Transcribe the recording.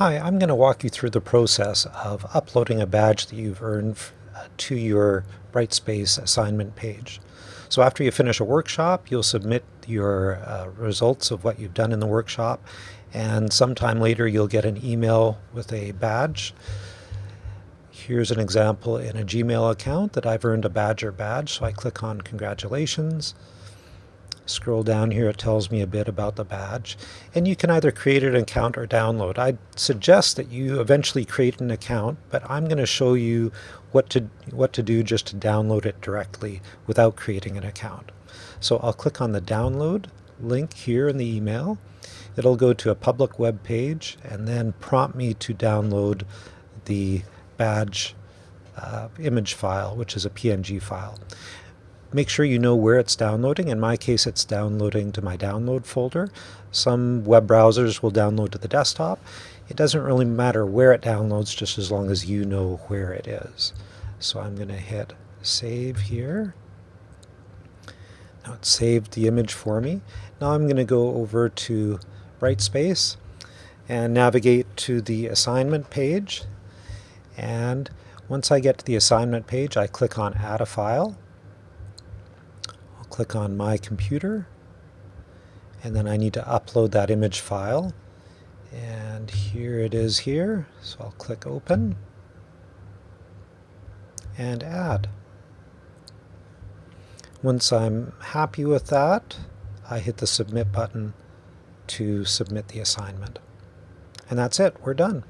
Hi, I'm going to walk you through the process of uploading a badge that you've earned uh, to your Brightspace assignment page. So after you finish a workshop, you'll submit your uh, results of what you've done in the workshop, and sometime later you'll get an email with a badge. Here's an example in a Gmail account that I've earned a Badger badge, so I click on Congratulations. Scroll down here, it tells me a bit about the badge. And you can either create an account or download. I suggest that you eventually create an account, but I'm going to show you what to, what to do just to download it directly without creating an account. So I'll click on the download link here in the email. It'll go to a public web page and then prompt me to download the badge uh, image file, which is a PNG file make sure you know where it's downloading. In my case, it's downloading to my download folder. Some web browsers will download to the desktop. It doesn't really matter where it downloads, just as long as you know where it is. So I'm going to hit save here. Now it saved the image for me. Now I'm going to go over to Brightspace and navigate to the assignment page. And once I get to the assignment page, I click on Add a File click on My Computer, and then I need to upload that image file. And here it is here, so I'll click Open and Add. Once I'm happy with that, I hit the Submit button to submit the assignment. And that's it, we're done.